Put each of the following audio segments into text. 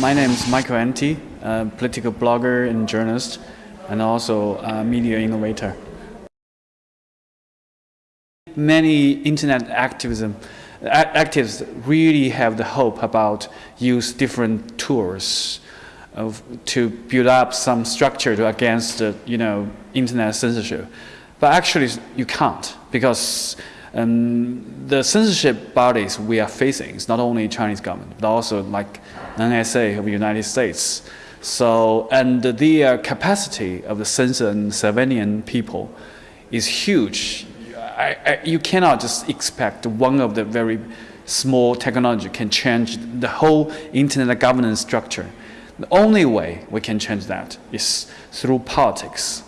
My name is Michael Anti, a political blogger and journalist, and also a media innovator. Many internet activism activists really have the hope about use different tools of, to build up some structure to against the, you know internet censorship, but actually you can't because um, the censorship bodies we are facing is not only Chinese government, but also like NSA of the United States. So, and the capacity of the censor and people is huge. I, I, you cannot just expect one of the very small technology can change the whole internet governance structure. The only way we can change that is through politics.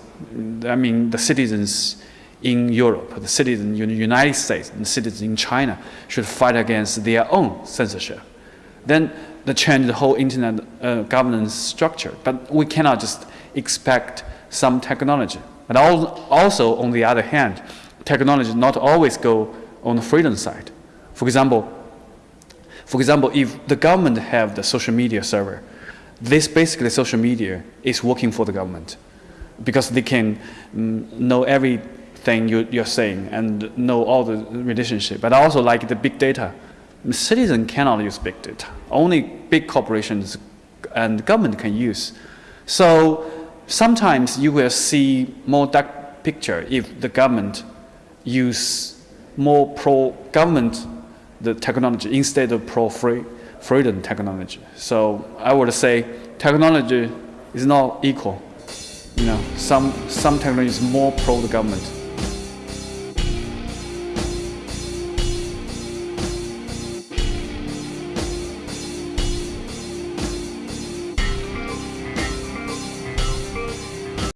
I mean, the citizens in Europe, the citizens in the United States, and the citizens in China should fight against their own censorship. Then they change the whole internet uh, governance structure. But we cannot just expect some technology. But also, on the other hand, technology not always go on the freedom side. For example, for example, if the government have the social media server, this basically social media is working for the government because they can mm, know every thing you, you're saying and know all the relationship. But also like the big data, citizen cannot use big data. Only big corporations and government can use. So sometimes you will see more dark picture if the government use more pro-government the technology instead of pro-free freedom technology. So I would say technology is not equal. You know, some, some technology is more pro the government